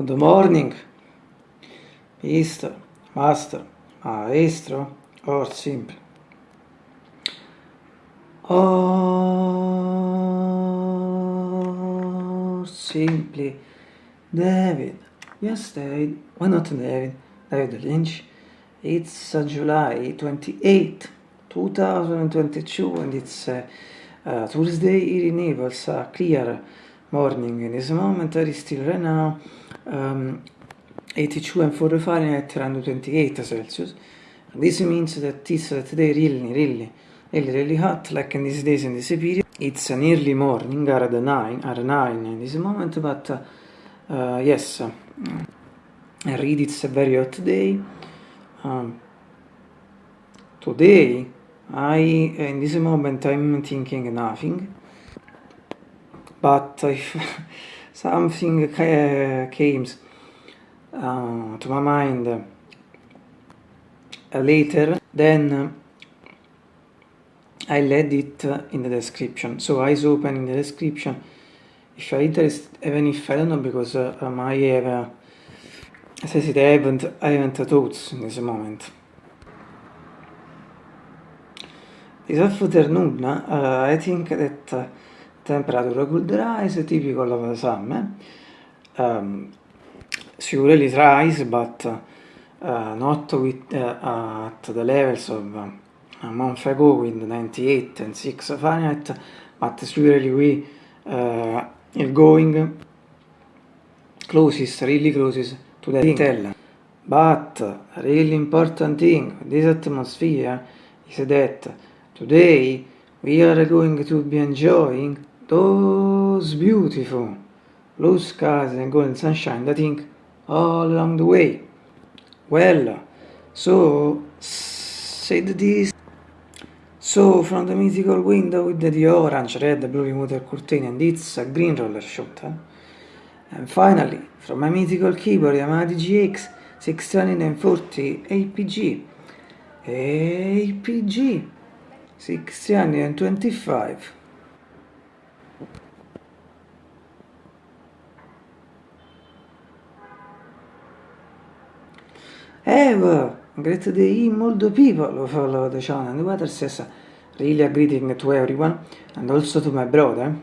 Good morning, Mister, Master, Maestro, or simple. Or simply, David. Yes, David. Why not David? David Lynch. It's uh, July 28, 2022, and it's uh, uh, Thursday here in Naples, a clear morning. In this moment, it is still right now um, 82 and 4 Fahrenheit around 28 Celsius. This means that it's today really, really, really, really hot, like in these days in this period. It's an early morning, at 9, at 9 in this moment, but uh, uh, yes, I read it's a very hot day. Um, today, I, in this moment, I'm thinking nothing, but if something came uh, to my mind uh, later, then I'll add it in the description. So eyes open in the description. If you're interested, even if I don't know, because uh, I have, uh, as I haven't, I haven't thoughts in this moment. This afternoon, uh, I think that temperature could rise, typical of the summer. Um, surely rise, but uh, not with, uh, at the levels of uh, a month ago with 98 and 6 Fahrenheit, but surely we uh, are going closest, really closest to the thing. But really important thing this atmosphere is that today we are going to be enjoying those beautiful blue skies and golden sunshine that thing all along the way. Well, so said this. So from the mythical window with the orange, red, blue remote curtain and it's a green roller shooter. And finally, from my mythical keyboard Yamaha DGX 640 APG. APG 625. A great day, molto people follow the channel. The weather says really a greeting to everyone and also to my brother.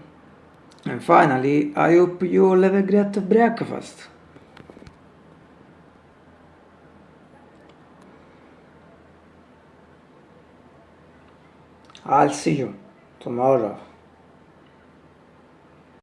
And finally, I hope you all have a great breakfast. I'll see you tomorrow.